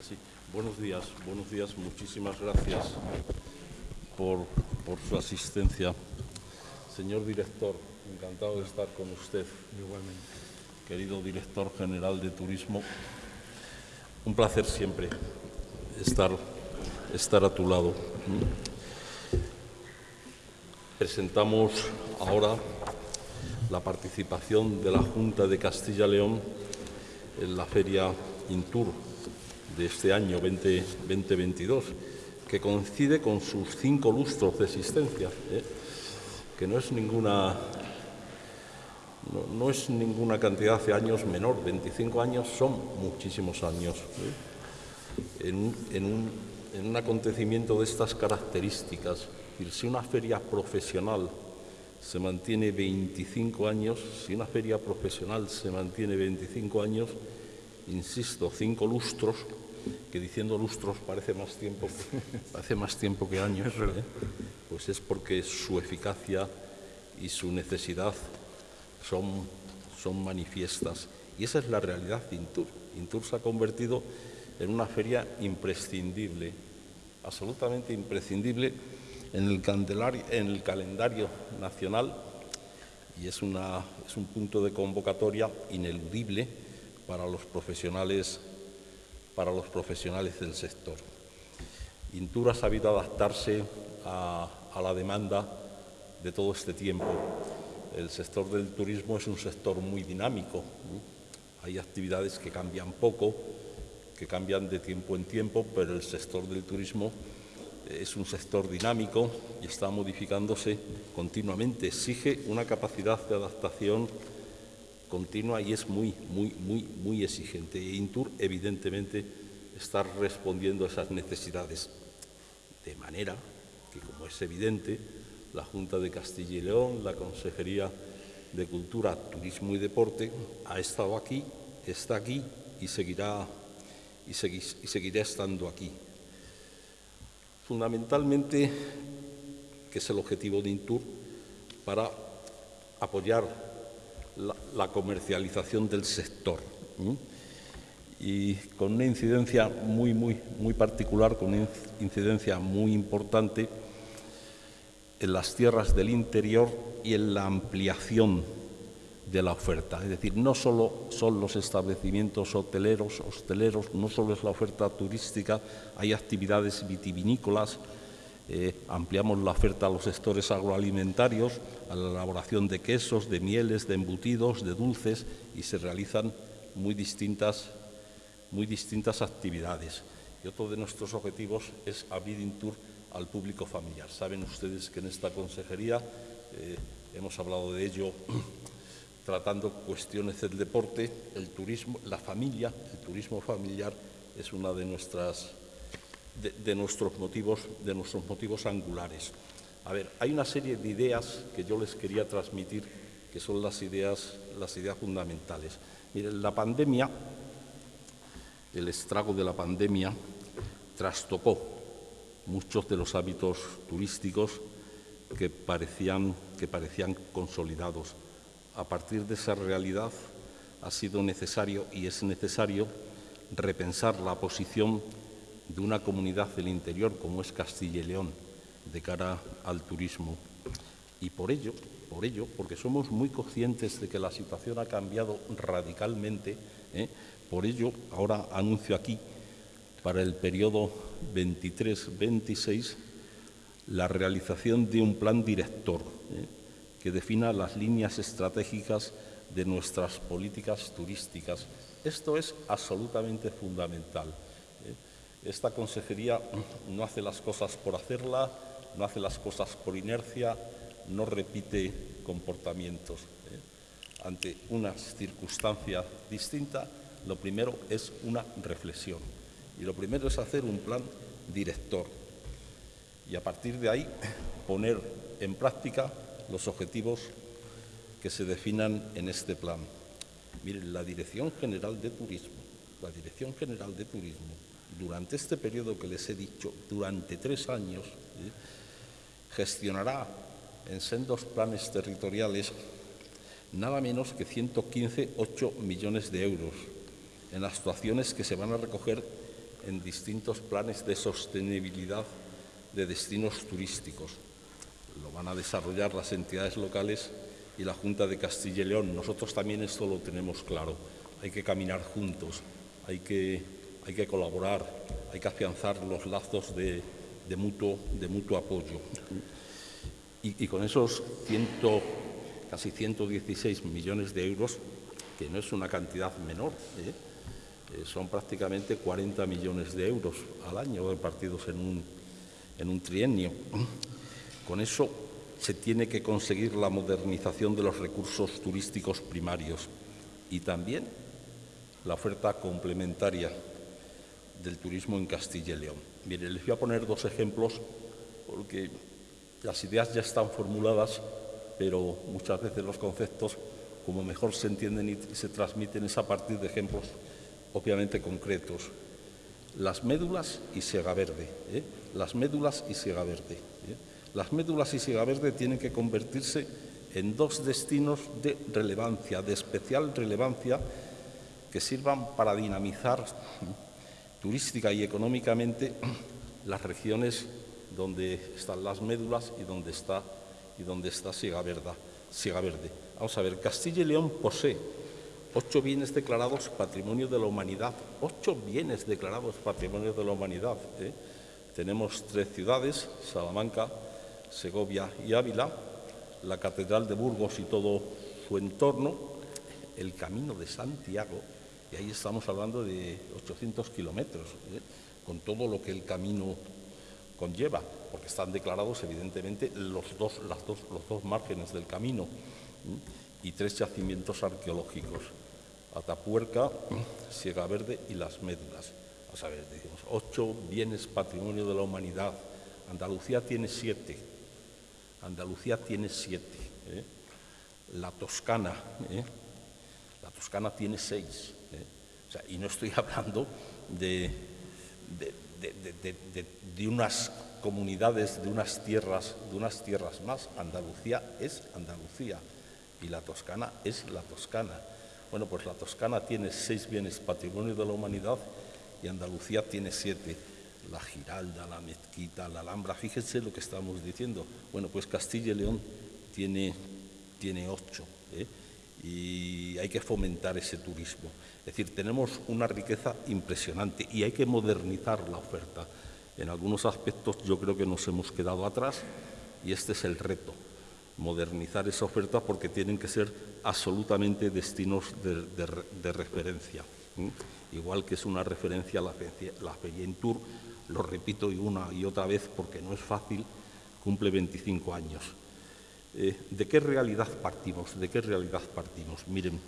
Sí, buenos días, buenos días, muchísimas gracias por, por, su asistencia. Señor director, encantado de estar con usted. Igualmente. Querido director general de Turismo, un placer siempre estar, estar a tu lado. Presentamos ahora la participación de la Junta de Castilla-León en la Feria Intur de este año 2022, que coincide con sus cinco lustros de existencia, ¿eh? que no es ninguna no, es ninguna cantidad de años menor, 25 años son muchísimos años. ¿eh? En, un, en, un, acontecimiento de estas características, si una feria profesional se mantiene 25 años, si una feria profesional se mantiene 25 años, insisto, cinco lustros, que diciendo lustros parece más tiempo, parece más tiempo que años, ¿eh? pues es porque su eficacia y su necesidad son, son manifiestas. Y esa es la realidad de Intur. Intur se ha convertido en una feria imprescindible, absolutamente imprescindible en el, en el calendario nacional y es, una, es un punto de convocatoria ineludible para los profesionales para los profesionales del sector. Intur ha sabido adaptarse a, la demanda de todo este tiempo. El sector del turismo es un sector muy dinámico. Hay actividades que cambian poco, que cambian de tiempo en tiempo, pero el sector del turismo es un sector dinámico y está modificándose continuamente. Exige una capacidad de adaptación continua y es muy, muy, muy, muy exigente. E Intur, evidentemente, está respondiendo a esas necesidades. De manera que, como es evidente, la Junta de Castilla y León, la Consejería de Cultura, Turismo y Deporte, ha estado aquí, está aquí y seguirá, y, y seguirá estando aquí. Fundamentalmente, que es el objetivo de Intur, para apoyar la, comercialización del sector. Y con una incidencia muy, muy, muy particular, con una incidencia muy importante en las tierras del interior y en la ampliación de la oferta. Es decir, no solo son los establecimientos hoteleros, hosteleros, no solo es la oferta turística, hay actividades vitivinícolas, eh, ampliamos la oferta a los sectores agroalimentarios, a la elaboración de quesos, de mieles, de embutidos, de dulces y se realizan muy distintas, muy distintas actividades. Y otro de nuestros objetivos es abrir Intur al público familiar. Saben ustedes que en esta consejería eh, hemos hablado de ello tratando cuestiones del deporte, el turismo, la familia, el turismo familiar es una de nuestras de, nuestros motivos, de nuestros motivos angulares. A ver, hay una serie de ideas que yo les quería transmitir, que son las ideas, las ideas fundamentales. Miren, la pandemia, el estrago de la pandemia, trastocó muchos de los hábitos turísticos que parecían, que parecían consolidados. A partir de esa realidad ha sido necesario y es necesario repensar la posición de una comunidad del interior como es Castilla y León de cara al turismo. Y por ello, por ello, porque somos muy conscientes de que la situación ha cambiado radicalmente, ¿eh? por ello ahora anuncio aquí para el periodo 23-26 la realización de un plan director ¿eh? que defina las líneas estratégicas de nuestras políticas turísticas. Esto es absolutamente fundamental. Esta consejería no hace las cosas por hacerla, no hace las cosas por inercia, no repite comportamientos. ¿eh? Ante una circunstancia distinta, lo primero es una reflexión y lo primero es hacer un plan director y a partir de ahí poner en práctica los objetivos que se definan en este plan. Miren, la Dirección General de Turismo, la Dirección General de Turismo durante este periodo que les he dicho, durante tres años, gestionará en sendos planes territoriales nada menos que 115,8 millones de euros en actuaciones que se van a recoger en distintos planes de sostenibilidad de destinos turísticos. Lo van a desarrollar las entidades locales y la Junta de Castilla y León. Nosotros también esto lo tenemos claro. Hay que caminar juntos, hay que, hay que colaborar, hay que afianzar los lazos de, mutuo, apoyo. Y, con esos casi 116 millones de euros, que no es una cantidad menor, ¿eh? Eh, son prácticamente 40 millones de euros al año repartidos en un trienio. Con eso se tiene que conseguir la modernización de los recursos turísticos primarios y también la oferta complementaria del turismo en Castilla y León. Mire, les voy a poner dos ejemplos porque las ideas ya están formuladas, pero muchas veces los conceptos, como mejor se entienden y se transmiten, es a partir de ejemplos obviamente concretos. Las médulas y siega verde. ¿eh? Las médulas y siega verde. ¿eh? Las médulas y siega verde tienen que convertirse en dos destinos de relevancia, de especial relevancia, que sirvan para dinamizar turística y económicamente las regiones donde están las médulas y donde está, y donde está Siega, Siega Verde. Vamos a ver, Castilla y León posee ocho bienes declarados Patrimonio de la Humanidad, ocho bienes declarados Patrimonio de la Humanidad. ¿eh? Tenemos tres ciudades, Salamanca, Segovia y Ávila, la Catedral de Burgos y todo su entorno, el Camino de Santiago, y ahí estamos hablando de 800 kilómetros, ¿eh? con todo lo que el camino conlleva, porque están declarados evidentemente los dos, las dos, los dos márgenes del camino ¿eh? y tres yacimientos arqueológicos. Atapuerca, Siega Verde y Las Médulas. a ver, decimos, ocho bienes patrimonio de la humanidad. Andalucía tiene siete. Andalucía tiene siete. ¿eh? La Toscana. Toscana tiene seis. ¿eh? y no estoy hablando de, de, unas comunidades, de unas tierras, de unas tierras más. Andalucía es Andalucía y la Toscana es la Toscana. Bueno, pues la Toscana tiene seis bienes patrimonio de la humanidad y Andalucía tiene siete. La Giralda, la Mezquita, la Alhambra, fíjense lo que estamos diciendo. Bueno, pues Castilla y León tiene, tiene ocho ¿eh? Y hay que fomentar ese turismo. Es decir, tenemos una riqueza impresionante y hay que modernizar la oferta. En algunos aspectos yo creo que nos hemos quedado atrás y este es el reto modernizar esa oferta porque tienen que ser absolutamente destinos de, referencia. Igual que es una referencia la, la Tour, lo repito una y otra vez porque no es fácil, cumple 25 años. Eh, ¿De qué realidad partimos? ¿De qué realidad partimos? Miren,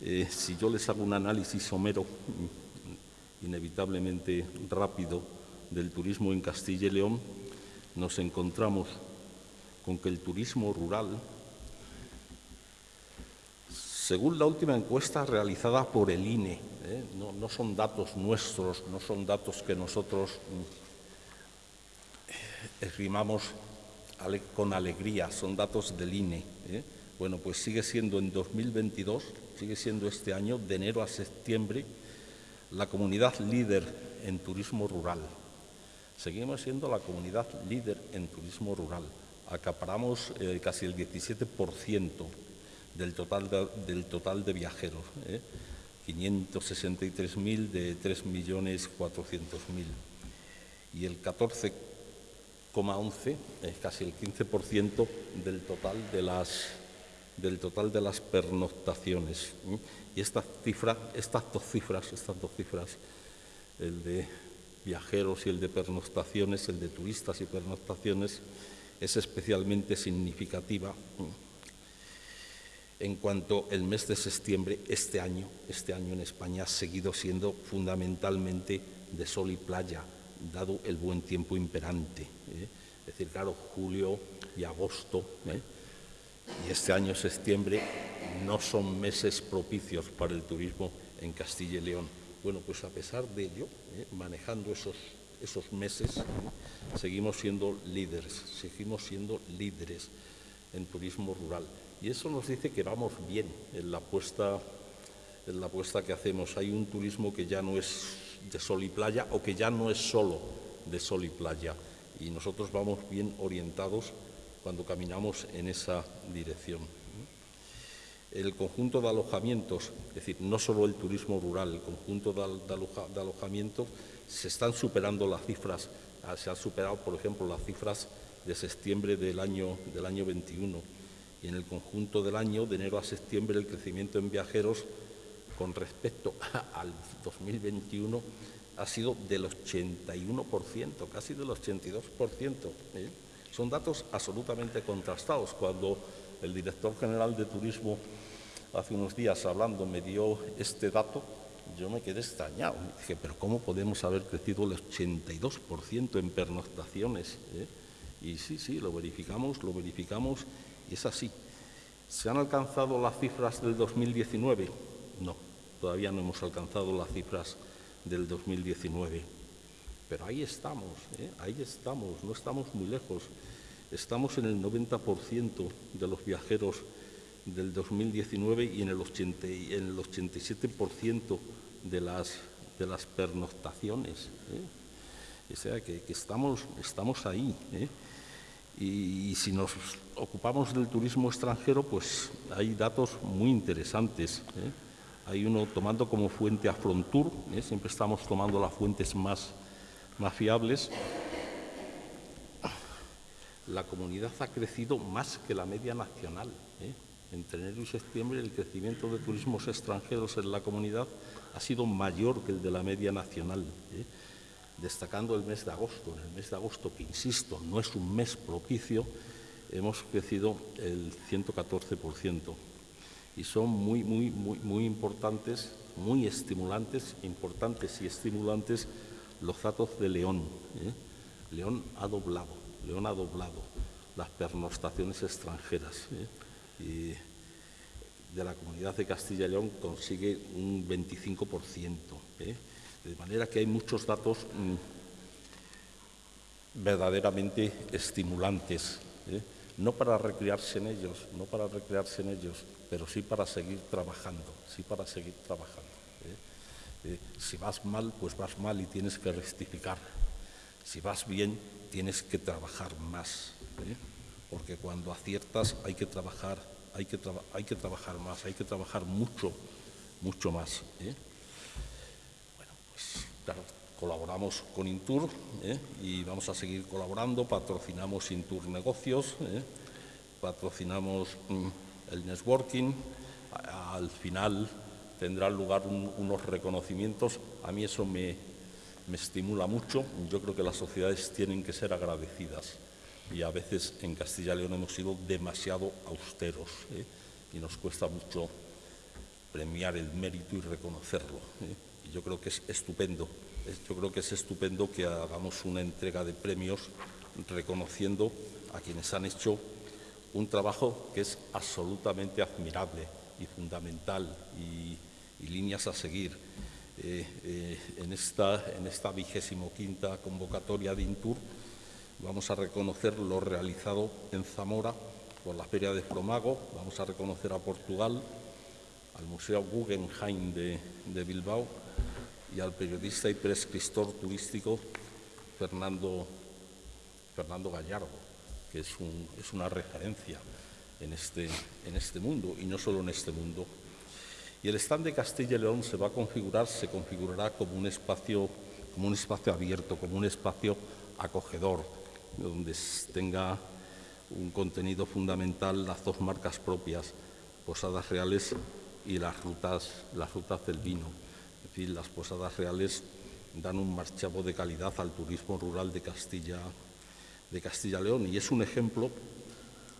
eh, si yo les hago un análisis somero, mm, inevitablemente rápido, del turismo en Castilla y León, nos encontramos con que el turismo rural, según la última encuesta realizada por el INE, ¿eh? no, son datos nuestros, no son datos que nosotros mm, con alegría, son datos del INE. ¿eh? Bueno, pues sigue siendo en 2022, sigue siendo este año, de enero a septiembre, la comunidad líder en turismo rural. Seguimos siendo la comunidad líder en turismo rural acaparamos eh, casi el 17% del total de, del total de viajeros, 563.000 ¿eh? de 3.400.000. Y el 14,11 es casi el 15% del total de las del total de las pernoctaciones. ¿eh? Y esta cifra, estas dos cifras, estas dos cifras, el de viajeros y el de pernoctaciones, el de turistas y pernoctaciones, es especialmente significativa en cuanto el mes de septiembre este año, este año en España ha seguido siendo fundamentalmente de sol y playa, dado el buen tiempo imperante. ¿eh? Es decir, claro, julio y agosto ¿eh? y este año septiembre no son meses propicios para el turismo en Castilla y León. Bueno, pues a pesar de ello, ¿eh? manejando esos esos meses, seguimos siendo líderes, seguimos siendo líderes en turismo rural. Y eso nos dice que vamos bien en la apuesta, en la apuesta que hacemos. Hay un turismo que ya no es de sol y playa o que ya no es solo de sol y playa. Y nosotros vamos bien orientados cuando caminamos en esa dirección. El conjunto de alojamientos, es decir, no solo el turismo rural, el conjunto de, alojamientos, se están superando las cifras, ah, se han superado, por ejemplo, las cifras de septiembre del año, del año 21 y en el conjunto del año, de enero a septiembre, el crecimiento en viajeros con respecto al 2021 ha sido del 81%, casi del 82%. ¿eh? Son datos absolutamente contrastados. Cuando el director general de Turismo hace unos días hablando me dio este dato, yo me quedé extrañado. dije, pero ¿cómo podemos haber crecido el 82% en pernoctaciones? ¿eh? Y sí, sí, lo verificamos, lo verificamos y es así. ¿Se han alcanzado las cifras del 2019? Todavía no hemos alcanzado las cifras del 2019. Pero ahí estamos, ¿eh? ahí estamos, no estamos muy lejos. Estamos en el 90% de los viajeros del 2019 y en el, 80, en el 87% de las, pernoctaciones. ¿eh? O sea que, estamos, estamos ahí. ¿eh? Y, si nos ocupamos del turismo extranjero, pues hay datos muy interesantes. ¿eh? Hay uno tomando como fuente a Frontour, siempre estamos tomando las fuentes más, más fiables la comunidad ha crecido más que la media nacional. ¿eh? Entre enero y septiembre el crecimiento de turismos extranjeros en la comunidad ha sido mayor que el de la media nacional, ¿eh? destacando el mes de agosto. En el mes de agosto, que insisto, no es un mes propicio, hemos crecido el 114%. Y son muy, muy, muy, muy importantes, muy estimulantes, importantes y estimulantes los datos de León. ¿eh? León ha doblado León ha doblado las pernoctaciones extranjeras ¿eh? y de la comunidad de Castilla y León consigue un 25%. ¿eh? De manera que hay muchos datos mm, verdaderamente estimulantes, ¿eh? No para recrearse en ellos, no para recrearse en ellos, pero sí para seguir trabajando, sí para seguir trabajando. si vas mal, pues vas mal y tienes que rectificar. Si vas bien, tienes que trabajar más, ¿eh? porque cuando aciertas hay que trabajar, hay que, hay que trabajar más, hay que trabajar mucho, mucho más. ¿eh? Bueno, pues claro, colaboramos con Intur ¿eh? y vamos a seguir colaborando, patrocinamos Intur Negocios, patrocinamos mm, el networking, al final tendrán lugar unos reconocimientos, a mí eso me, me estimula mucho. Yo creo que las sociedades tienen que ser agradecidas y a veces en Castilla y León hemos sido demasiado austeros ¿eh? y nos cuesta mucho premiar el mérito y reconocerlo. ¿eh? Yo creo que es estupendo, yo creo que es estupendo que hagamos una entrega de premios reconociendo a quienes han hecho un trabajo que es absolutamente admirable y fundamental y, y líneas a seguir. Eh, eh, en, esta, en esta vigésimo quinta convocatoria de Intur. Vamos a reconocer lo realizado en Zamora por la Feria de Fromago, vamos a reconocer a Portugal, al Museo Guggenheim de, Bilbao y al periodista y prescriptor turístico Fernando, Fernando Gallardo, que es, un, es una referencia en este, en este mundo y no solo en este mundo, y el stand de Castilla y León se va a configurar, se configurará como un espacio abierto, como un espacio acogedor, donde tenga un contenido fundamental las dos marcas propias, Posadas Reales y las rutas, las rutas del vino. Es decir, las Posadas Reales dan un marchavo de calidad al turismo rural de Castilla, de Castilla León y es un ejemplo,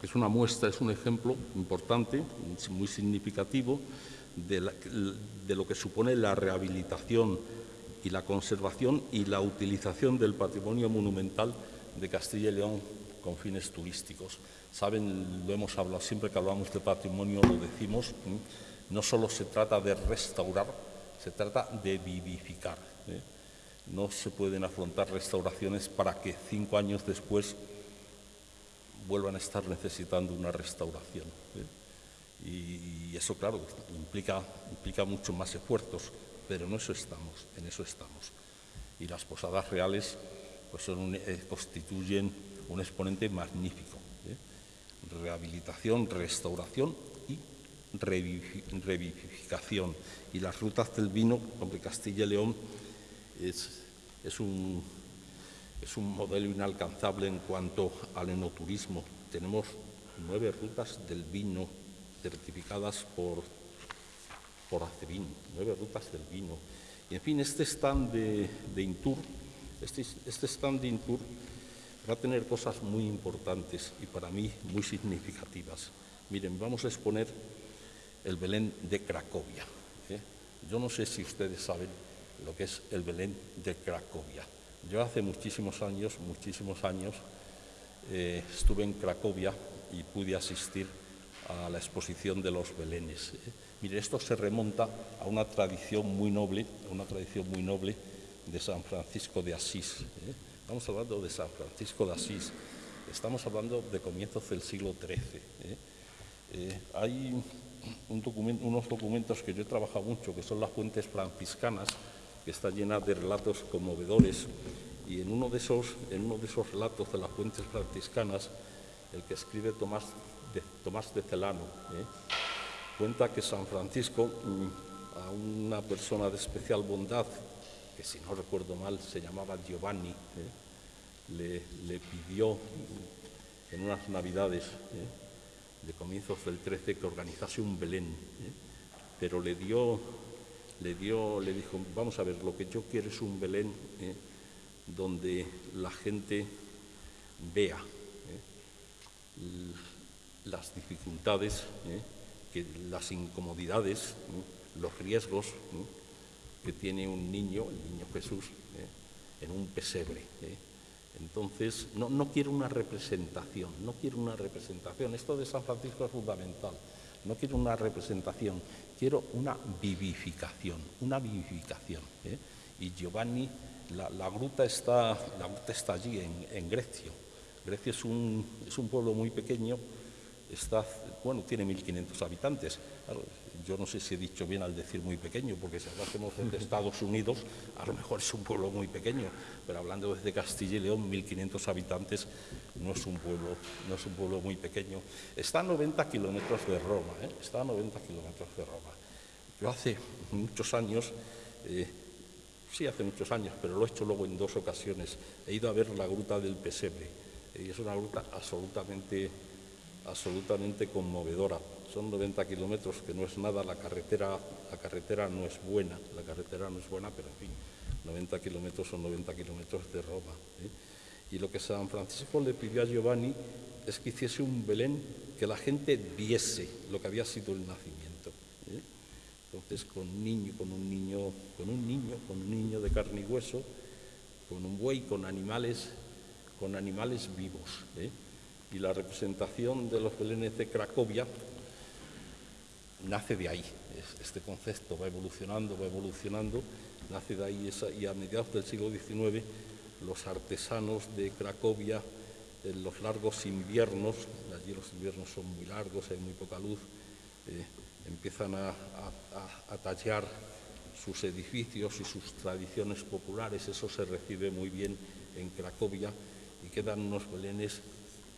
es una muestra, es un ejemplo importante, muy significativo de, lo que supone la rehabilitación y la conservación y la utilización del patrimonio monumental de Castilla y León con fines turísticos. Saben, lo hemos hablado siempre que hablamos de patrimonio, lo decimos, no solo se trata de restaurar, se trata de vivificar. ¿eh? No se pueden afrontar restauraciones para que cinco años después vuelvan a estar necesitando una restauración. ¿eh? y, eso, claro, implica, implica mucho más esfuerzos, pero en eso estamos, en eso estamos. Y las posadas reales pues son eh, constituyen un exponente magnífico. ¿eh? Rehabilitación, restauración revivificación. Y las rutas del vino, hombre, Castilla y León es, es, un, es un modelo inalcanzable en cuanto al enoturismo. Tenemos nueve rutas del vino certificadas por, por ACEVIN, nueve rutas del vino. Y en fin, este stand de, de Intur, este, este stand de Intur va a tener cosas muy importantes y para mí muy significativas. Miren, vamos a exponer el Belén de Cracovia. ¿eh? Yo no sé si ustedes saben lo que es el Belén de Cracovia. Yo hace muchísimos años, muchísimos años, eh, estuve en Cracovia y pude asistir a la exposición de los Belenes. ¿eh? Mire, esto se remonta a una tradición muy noble, una tradición muy noble de San Francisco de Asís. Estamos hablando de San Francisco de Asís, estamos hablando de comienzos del siglo XIII. hay unos documentos que yo he trabajado mucho, que son las fuentes franciscanas, que están llenas de relatos conmovedores, y en uno de esos, en uno de esos relatos de las fuentes franciscanas, el que escribe Tomás de, Tomás de Celano, ¿eh? cuenta que San Francisco, mm, a una persona de especial bondad, que si no recuerdo mal se llamaba Giovanni, ¿eh? le, pidió en unas navidades ¿eh? De comienzos del 13 que organizase un Belén, ¿eh? pero le dio, le dio, le dijo, vamos a ver, lo que yo quiero es un Belén ¿eh? donde la gente vea ¿eh? las dificultades, que, las incomodidades, los riesgos que tiene un niño, el niño Jesús, en un pesebre. Entonces, no, quiero una representación, no quiero una representación. Esto de San Francisco es fundamental. No quiero una representación, quiero una vivificación, una vivificación. ¿eh? Y Giovanni, la, gruta está, la gruta está allí, en, en Grecia. Grecia es un, es un pueblo muy pequeño, está, bueno, tiene 1.500 habitantes. Yo no sé si he dicho bien al decir muy pequeño, porque si hablásemos de Estados Unidos, a lo mejor es un pueblo muy pequeño, pero hablando desde Castilla y León, 1.500 habitantes no es un pueblo, no es un pueblo muy pequeño. Está a 90 kilómetros de Roma, ¿eh? está a 90 kilómetros de Roma. Yo hace muchos años, eh, sí hace muchos años, pero lo he hecho luego en dos ocasiones, he ido a ver la gruta del Pesebre, y es una gruta absolutamente absolutamente conmovedora. Son 90 kilómetros, que no es nada, la carretera, la carretera no es buena, la carretera no es buena, pero en fin, 90 kilómetros son 90 kilómetros de Roma. ¿eh? Y lo que San Francisco le pidió a Giovanni es que hiciese un Belén que la gente viese lo que había sido el nacimiento. ¿eh? Entonces, con un niño, con un niño, con un niño, con un niño de carne y hueso, con un buey, con animales, con animales vivos. ¿eh? Y la representación de los belenes de Cracovia nace de ahí. Este concepto va evolucionando, va evolucionando, nace de ahí y a mediados del siglo XIX los artesanos de Cracovia en los largos inviernos, allí los inviernos son muy largos, hay muy poca luz, eh, empiezan a, a, tallar sus edificios y sus tradiciones populares, eso se recibe muy bien en Cracovia y quedan unos belenes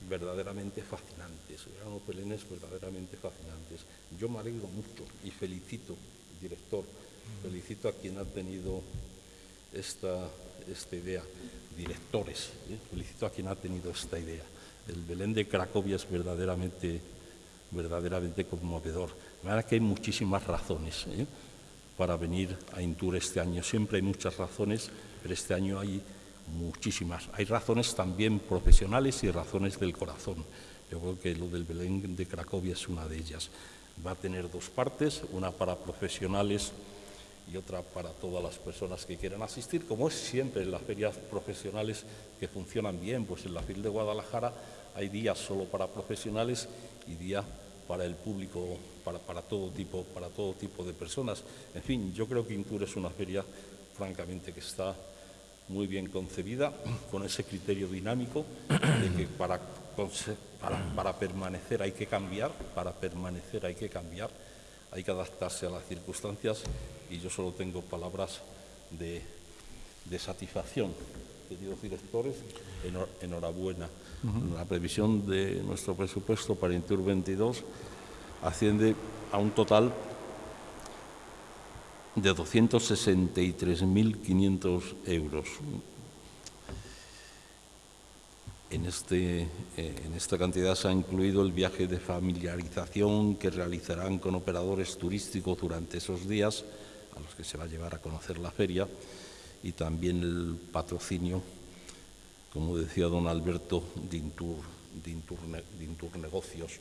verdaderamente fascinantes, eran verdaderamente fascinantes. Yo me alegro mucho y felicito, director, felicito a quien ha tenido esta, esta idea, directores, ¿eh? felicito a quien ha tenido esta idea. El Belén de Cracovia es verdaderamente, verdaderamente conmovedor. De manera que hay muchísimas razones ¿eh? para venir a Intur este año. Siempre hay muchas razones, pero este año hay muchísimas. Hay razones también profesionales y razones del corazón. Yo creo que lo del Belén de Cracovia es una de ellas. Va a tener dos partes, una para profesionales y otra para todas las personas que quieran asistir, como es siempre en las ferias profesionales que funcionan bien, pues en la FIL de Guadalajara hay días solo para profesionales y días para el público, para, para, todo tipo, para todo tipo de personas. En fin, yo creo que Intur es una feria, francamente, que está muy bien concebida, con ese criterio dinámico de que para, para, permanecer hay que cambiar, para permanecer hay que cambiar, hay que adaptarse a las circunstancias y yo solo tengo palabras de, de satisfacción. Queridos directores, enhor- enhorabuena. La previsión de nuestro presupuesto para Intur 22 asciende a un total de 263.500 euros. En, este, eh, en esta cantidad se ha incluido el viaje de familiarización que realizarán con operadores turísticos durante esos días, a los que se va a llevar a conocer la feria, y también el patrocinio, como decía don Alberto, de Intur, de Intur de Intur Negocios,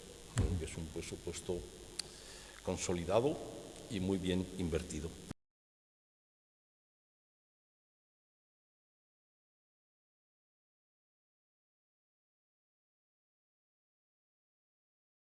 que es un presupuesto consolidado y muy bien invertido.